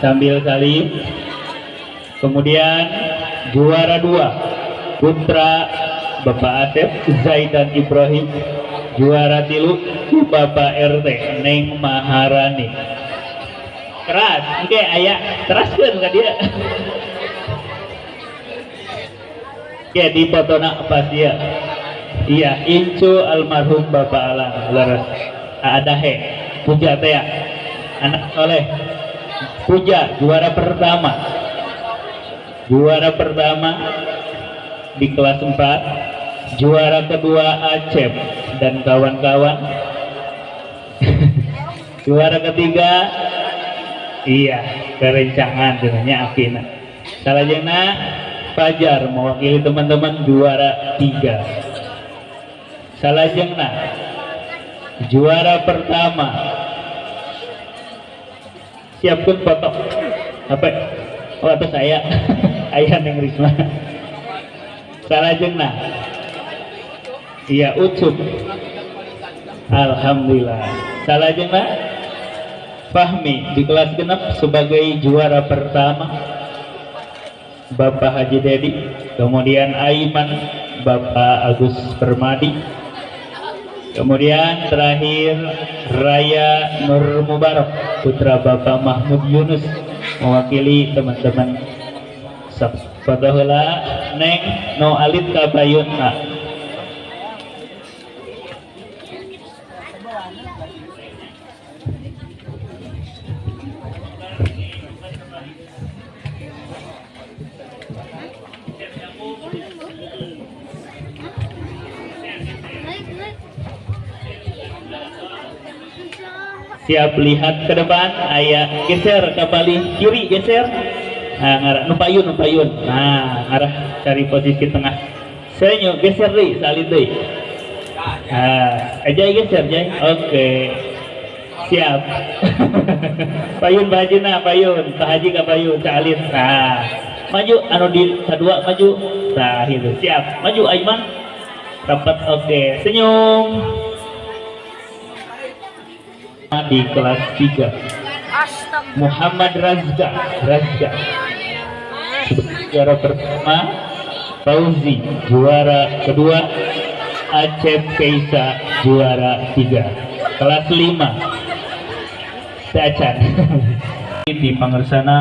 sambil salim kemudian juara dua putra Bapak Asep Zaidan Ibrahim. Juara tilu Bapak RT Neng Maharani. Keras oke ayah teraskan ke dia. Oke di foto nak pas dia iya Incu almarhum Bapak Alang leres ada he puja teh anak soleh puja juara pertama. Juara pertama di kelas 4 juara kedua Acep dan kawan-kawan. Juara ketiga iya kerencangan dengannya Afina salah Fajar mewakili teman-teman juara tiga. Salah juara pertama siapkan foto apa? Oh atau saya? Ayah neng Risma. Salah jengna iya ucup. Alhamdulillah. Salah jengna Fahmi di kelas genap sebagai juara pertama. Bapak Haji Dedi. Kemudian Aiman Bapak Agus Permadi kemudian terakhir Raya Nur Mubarak putra Bapak Mahmud Yunus mewakili teman-teman. Fatahula Neng No Alit siap lihat ke depan. Ayah geser ke balik kiri geser. Nah ngarah. Nupayun nupayun nah ngarah cari posisi tengah. Senyum geser deh salin deh. Nah aja geser aja oke. Siap. Payun bajina payun. Pak haji ke payun salin nah maju. Anu di kedua maju. Nah itu. Siap. Maju Aiman. Rapat oke. Senyum di kelas 3 Muhammad Razga Razga juara pertama Fauzi juara kedua. Acep Keisa juara tiga. Kelas 5 Dacan di Pangersana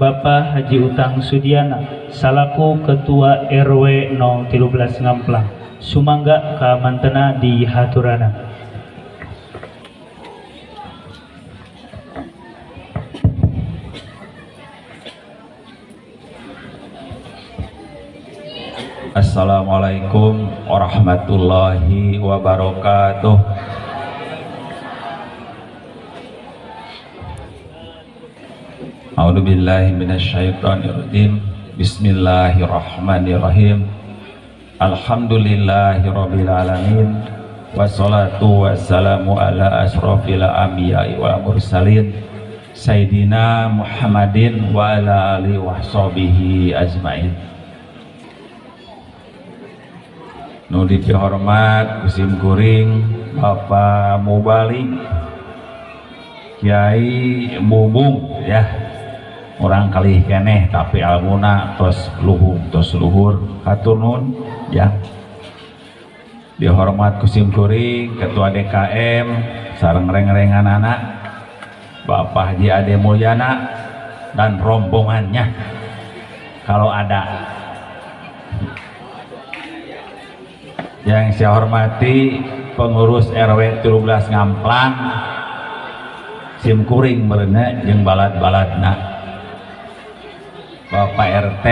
Bapak Haji Utang Sudiana salaku Ketua RW 013 Ngamplang Sumangga Kamantena di Haturana Assalamualaikum warahmatullahi wabarakatuh. A'udzubillahi minasyaitonirrajim. Bismillahirrahmanirrahim. Alhamdulillahirabbil alamin. Wassalatu wassalamu ala asrofil anbiya'i wal mursalin. Sayyidina Muhammadin wa ala alihi wahsabihi ajmain Nudi dihormat musim kuring Bapak Mubalik Kiai Bubung ya. Orang kali keneh tapi almuna terus luhur terus luhur. Hatunun ya. Dihormat kusim kuring ketua DKM sarang reng-rengan anak Bapak Haji Ade Mulyana dan rombongannya. Kalau ada yang saya hormati pengurus RW 13 Ngamplang simkuring merena yang balat-balatna Bapak RT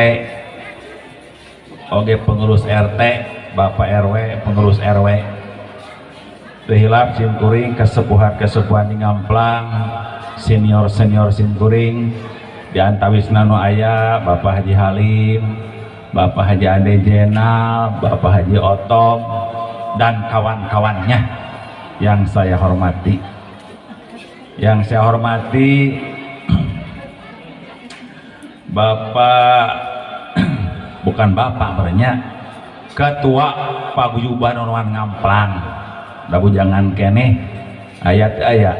oke pengurus RT Bapak RW pengurus RW Tuhilap simkuring kesepuhan-kesepuhan di Ngamplang senior-senior simkuring di antawisna nu Bapak Haji Halim Bapak Haji Ade Jenal, Bapak Haji Otom, dan kawan-kawannya yang saya hormati. Yang saya hormati Bapak bukan Bapak berenya Ketua Paguyuban Onuan Ngamplang. Dabu jangan kene ayat ayat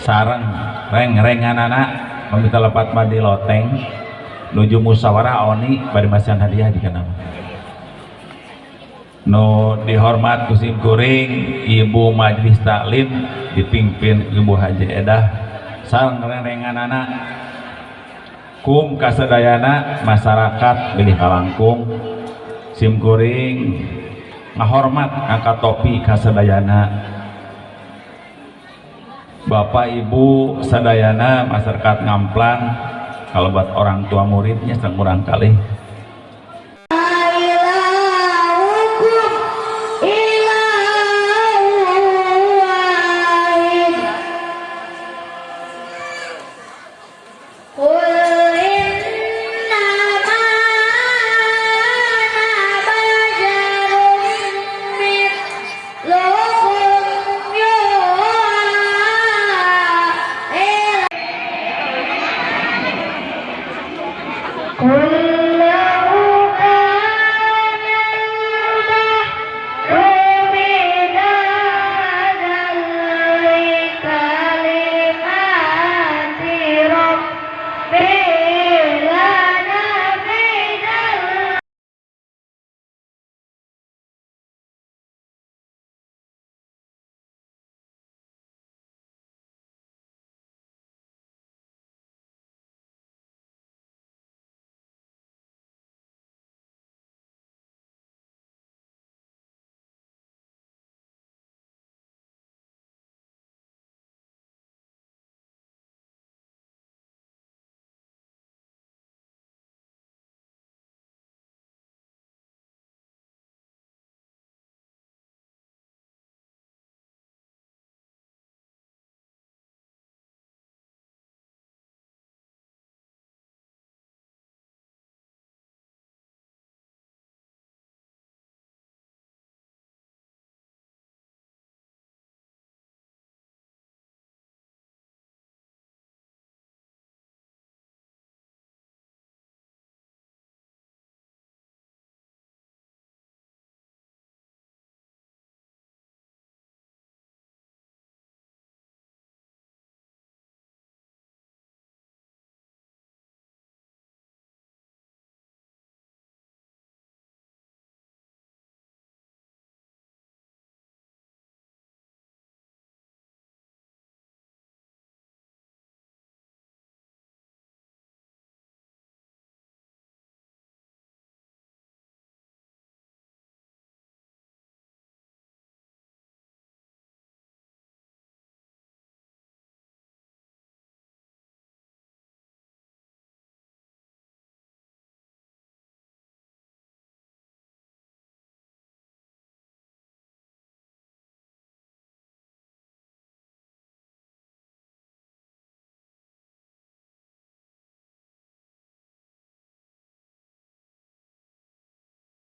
sarang reng rengan anak meminta lepat mandi loteng nuju musyawarah oni pada masihan hadiah jika nama. No dihormat kusim kuring ibu majlis taklim dipimpin ibu haji edah sang renengan anak kum kasadayana masyarakat pilih kalangkung. Sim kuring ngahormat angkat topi kasadayana Bapak Ibu sadayana masyarakat ngamplang kalau buat orang tua muridnya kurang kali